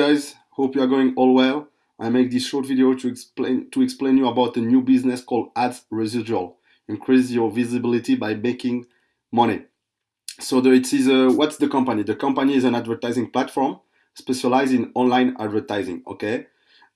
guys, hope you are going all well. I make this short video to explain to explain you about a new business called Ads Residual. Increase your visibility by making money. So the, it is a, what's the company? The company is an advertising platform specialized in online advertising. Okay.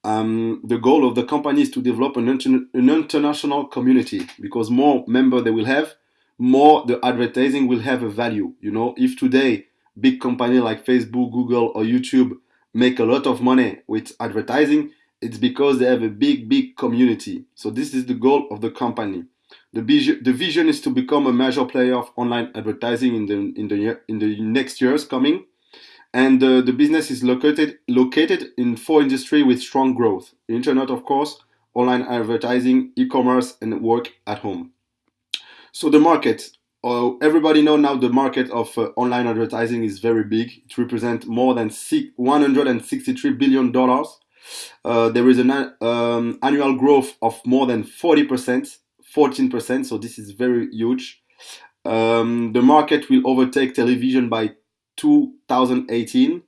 Um, the goal of the company is to develop an, inter an international community because more member they will have, more the advertising will have a value. You know, if today big company like Facebook, Google, or YouTube make a lot of money with advertising, it's because they have a big, big community. So this is the goal of the company. The vision, the vision is to become a major player of online advertising in the in the in the next years coming, and uh, the business is located located in four industries with strong growth: internet, of course, online advertising, e-commerce, and work at home. So the market, uh, everybody know now the market of uh, online advertising is very big. It represents more than 163 billion dollars. Uh, there is an um, annual growth of more than 40 percent 14%, so this is very huge. Um, the market will overtake television by 2018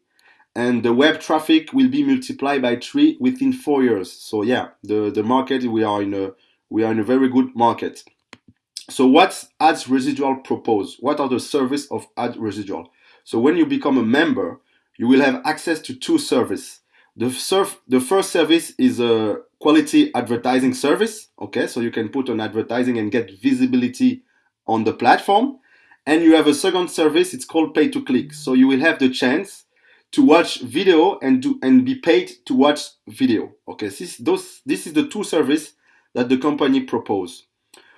and the web traffic will be multiplied by three within four years. So yeah, the, the market, we are in a, we are in a very good market. So what's ads residual propose? What are the service of ad residual? So when you become a member, you will have access to two services. The, surf, the first service is a quality advertising service. Okay, so you can put on advertising and get visibility on the platform. And you have a second service, it's called pay to click. So you will have the chance to watch video and do and be paid to watch video. Okay, this, those, this is the two service that the company propose.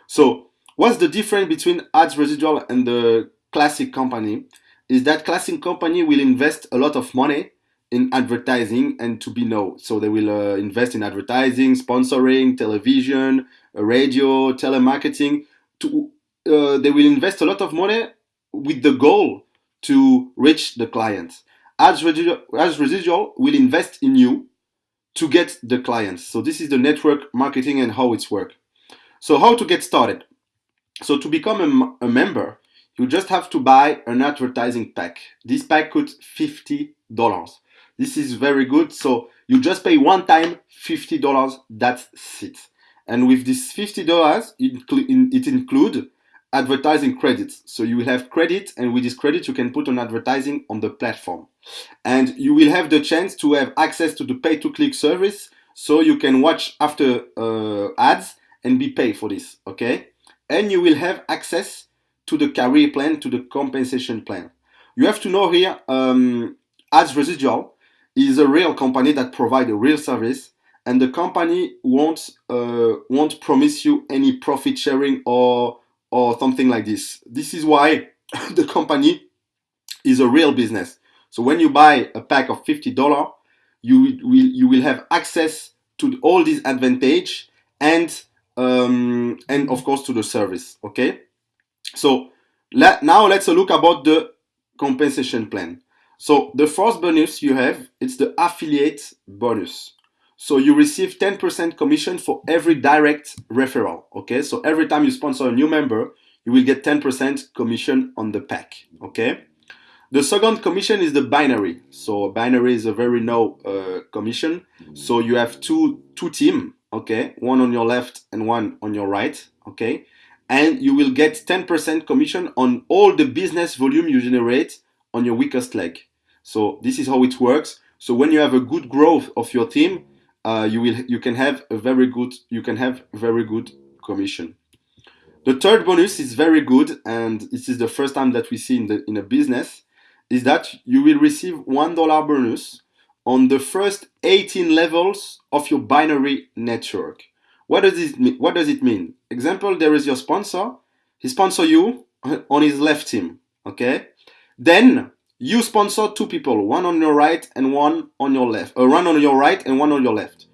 So what's the difference between ads residual and the classic company? Is that classic company will invest a lot of money in advertising and to be known. So they will uh, invest in advertising, sponsoring, television, uh, radio, telemarketing. To uh, they will invest a lot of money with the goal to reach the clients. As residual, as residual will invest in you to get the clients. So this is the network marketing and how it's work. So how to get started? So to become a, member, you just have to buy an advertising pack. This pack costs $50. This is very good. So you just pay one time $50, that's it. And with this $50, it, it includes advertising credits. So you will have credit and with this credit you can put on advertising on the platform. And you will have the chance to have access to the pay-to-click service so you can watch after uh, ads and be paid for this, okay? And you will have access to the career plan, to the compensation plan. You have to know here, um, ads residual, is a real company that provide a real service and the company won't uh, won't promise you any profit sharing or or something like this. This is why the company is a real business. So when you buy a pack of fifty dollar, you will you will have access to all these advantage and um, and of course to the service. Okay, so let, now let's look about the compensation plan. So the first bonus you have, it's the affiliate bonus. So you receive 10% commission for every direct referral. Okay, so every time you sponsor a new member, you will get 10% commission on the pack. Okay. The second commission is the binary. So binary is a very low uh, commission. So you have two two team. Okay, one on your left and one on your right. Okay, and you will get 10% commission on all the business volume you generate on your weakest leg. So this is how it works. So when you have a good growth of your team, uh, you will you can have a very good you can have very good commission. The third bonus is very good, and this is the first time that we see in the in a business, is that you will receive one dollar bonus on the first 18 levels of your binary network. What does it mean? What does it mean? Example: there is your sponsor. He sponsor you on his left team. Okay. Then you sponsor two people, one on your right and one on your left, uh, one on your right and one on your left.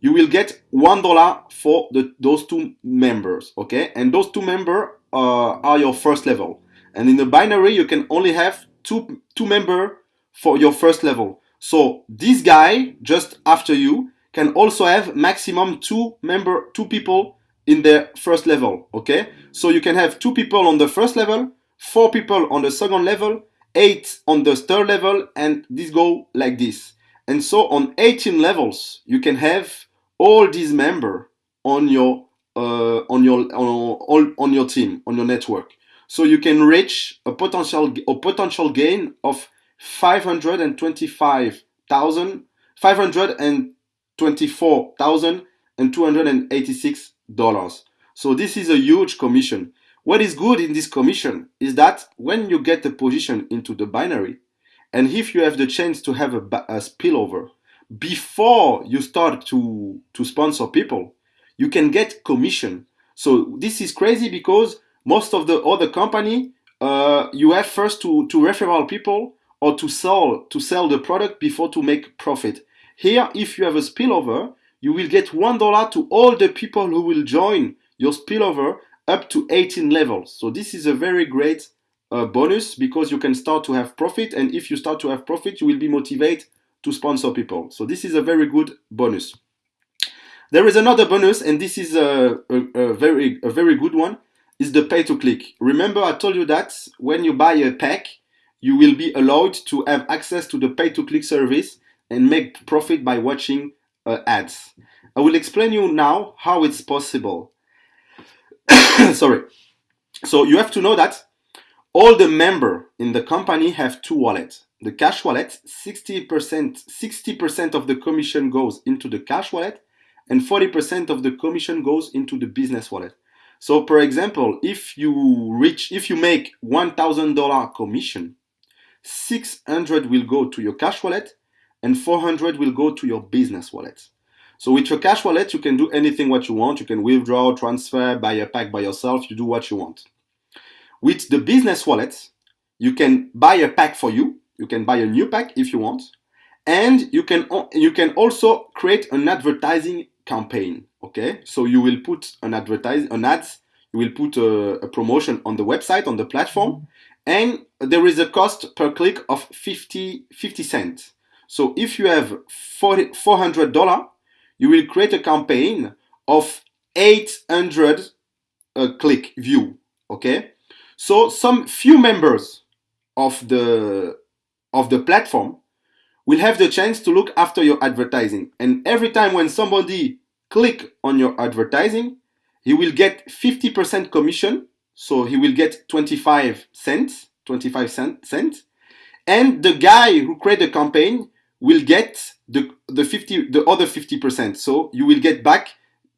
You will get one dollar for the, those two members, okay? And those two members uh, are your first level. And in the binary, you can only have two two member for your first level. So this guy just after you can also have maximum two member two people in their first level, okay? So you can have two people on the first level, four people on the second level, 8 on the third level and this go like this And so on 18 levels, you can have all these members on your uh, on your on, on your team on your network. So you can reach a potential a potential gain of 525,000 524,286 dollars. So this is a huge commission. What is good in this commission is that when you get a position into the binary, and if you have the chance to have a, a spillover before you start to, to sponsor people, you can get commission. So this is crazy because most of the other company, uh, you have first to, to referral people or to sell to sell the product before to make profit. Here, if you have a spillover, you will get one dollar to all the people who will join your spillover up to 18 levels. So this is a very great uh, bonus because you can start to have profit and if you start to have profit you will be motivated to sponsor people so this is a very good bonus there is another bonus and this is a, a, a very a very good one is the pay to click remember i told you that when you buy a pack you will be allowed to have access to the pay to click service and make profit by watching uh, ads i will explain you now how it's possible sorry so you have to know that all the member in the company have two wallets. The cash wallet, 60%, 60% of the commission goes into the cash wallet and 40% of the commission goes into the business wallet. So for example, if you reach, if you make $1,000 commission, 600 will go to your cash wallet and 400 will go to your business wallet. So with your cash wallet, you can do anything what you want. You can withdraw, transfer, buy a pack by yourself. You do what you want. With the business wallet, you can buy a pack for you. You can buy a new pack if you want. And you can, you can also create an advertising campaign. Okay, so you will put an advertise an ads, you will put a, a promotion on the website, on the platform, and there is a cost per click of 50, 50 cents. So if you have $400, you will create a campaign of 800 uh, click view. Okay. So some few members of the of the platform will have the chance to look after your advertising. And every time when somebody click on your advertising, he will get 50% commission. So he will get 25 cents, 25 cent, cents. And the guy who create the campaign will get the, the 50, the other 50%. So you will get back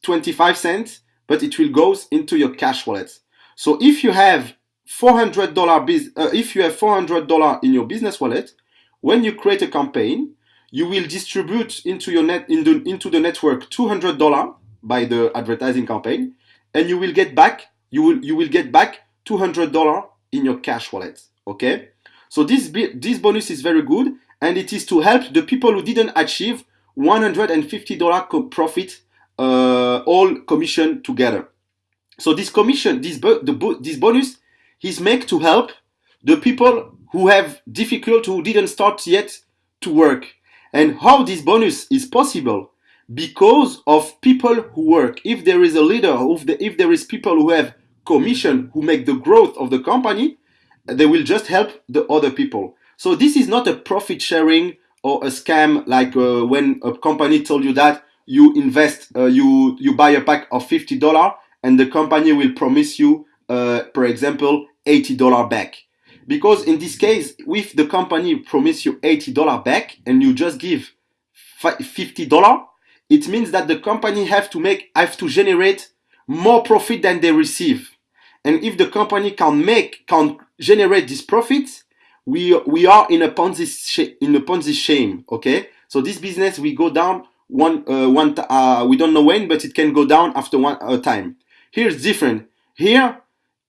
25 cents, but it will goes into your cash wallet. So if you have $400 biz, uh, if you have $400 in your business wallet, when you create a campaign, you will distribute into your net in the, into the network $200 by the advertising campaign, and you will get back you will you will get back $200 in your cash wallet. Okay, so this this bonus is very good, and it is to help the people who didn't achieve $150 profit, uh, all commission together. So this commission, this the this bonus is made to help the people who have difficult, who didn't start yet to work. And how this bonus is possible? Because of people who work. If there is a leader, if, the, if there is people who have commission, who make the growth of the company, they will just help the other people. So this is not a profit sharing or a scam like uh, when a company told you that you invest, uh, you, you buy a pack of $50 and the company will promise you, uh, for example, $80 back. Because in this case, if the company promise you $80 back and you just give $50, it means that the company have to make, have to generate more profit than they receive. And if the company can make, can generate this profit, we, we are in a Ponzi, in a Ponzi shame, okay? So this business, we go down one, uh, one, uh, we don't know when, but it can go down after one uh, time. Here it's different. Here,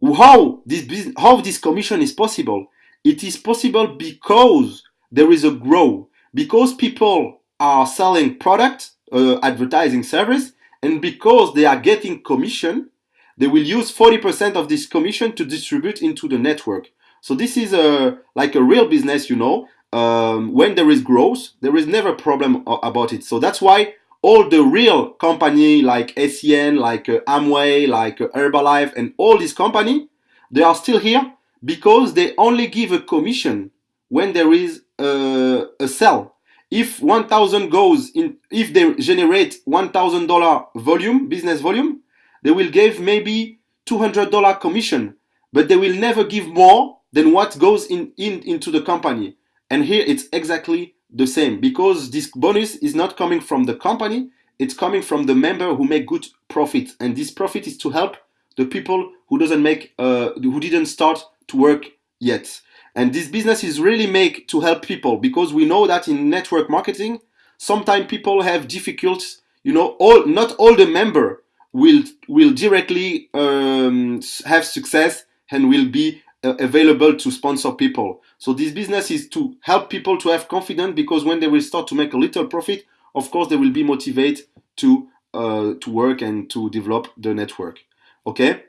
how this how this commission is possible? It is possible because there is a grow because people are selling product, uh, advertising service, and because they are getting commission, they will use 40% of this commission to distribute into the network. So this is a like a real business, you know. Um, when there is growth, there is never a problem about it. So that's why all the real company like SCN, like uh, Amway, like uh, Herbalife, and all these company, they are still here because they only give a commission when there is a, a sell. if 1000 goes in if they generate $1000 volume business volume they will give maybe $200 commission but they will never give more than what goes in, in into the company and here it's exactly the same because this bonus is not coming from the company it's coming from the member who make good profit and this profit is to help the people who doesn't make uh, who didn't start to work yet and this business is really made to help people because we know that in network marketing, sometimes people have difficulties. You know, all not all the member will will directly um, have success and will be uh, available to sponsor people. So this business is to help people to have confidence because when they will start to make a little profit, of course they will be motivated to uh, to work and to develop the network. Okay,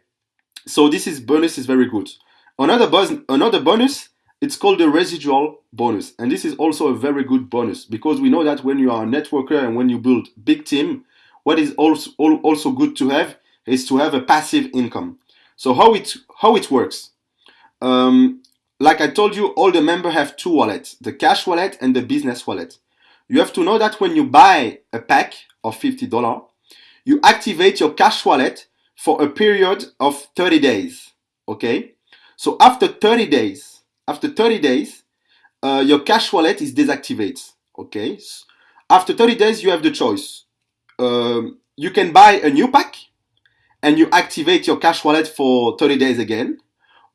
so this is bonus is very good. Another buzz, another bonus it's called the residual bonus. And this is also a very good bonus because we know that when you are a networker and when you build big team, what is also, also good to have is to have a passive income. So how it, how it works. Um, like I told you, all the members have two wallets, the cash wallet and the business wallet. You have to know that when you buy a pack of $50, you activate your cash wallet for a period of 30 days. Okay. So after 30 days, after 30 days, uh, your cash wallet is deactivated. Okay. After 30 days, you have the choice. Um, you can buy a new pack and you activate your cash wallet for 30 days again,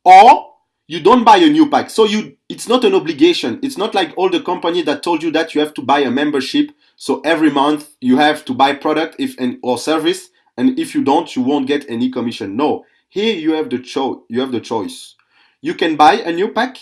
or you don't buy a new pack. So you, it's not an obligation. It's not like all the company that told you that you have to buy a membership. So every month you have to buy product if and or service, and if you don't, you won't get any commission. No, here you have the choice. You have the choice you can buy a new pack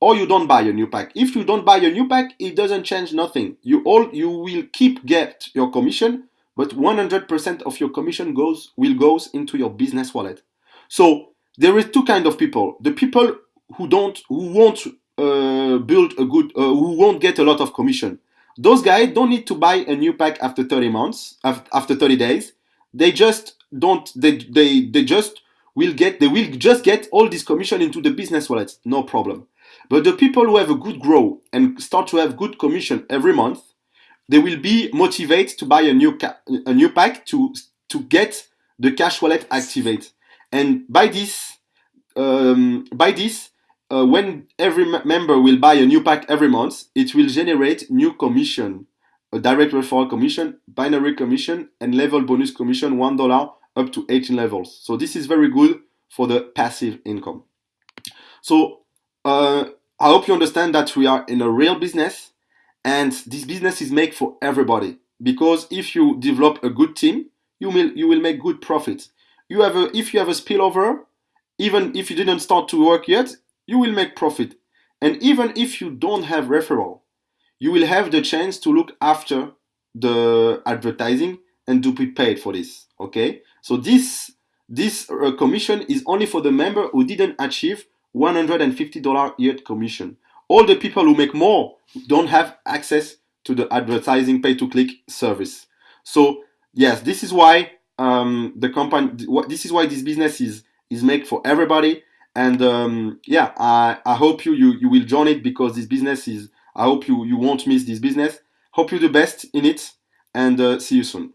or you don't buy a new pack. If you don't buy a new pack, it doesn't change nothing. You all you will keep get your commission, but 100% of your commission goes will goes into your business wallet. So there is two kind of people: the people who don't who won't uh, build a good uh, who won't get a lot of commission. Those guys don't need to buy a new pack after 30 months after 30 days. They just don't they they they just will get they will just get all this commission into the business wallet no problem but the people who have a good grow and start to have good commission every month they will be motivated to buy a new a new pack to to get the cash wallet activate and by this um, by this uh, when every member will buy a new pack every month it will generate new commission a direct referral commission binary commission and level bonus commission one dollar up to 18 levels. So this is very good for the passive income. So uh, I hope you understand that we are in a real business and this business is made for everybody because if you develop a good team, you will you will make good profit. You have a if you have a spillover, even if you didn't start to work yet, you will make profit. And even if you don't have referral, you will have the chance to look after the advertising and to be paid for this. Okay, so this this uh, commission is only for the member who didn't achieve $150 yet commission. All the people who make more don't have access to the advertising pay to click service. So yes, this is why um, the company. This is why this business is is made for everybody. And um, yeah, I, I hope you, you you will join it because this business is. I hope you you won't miss this business. Hope you the best in it, and uh, see you soon.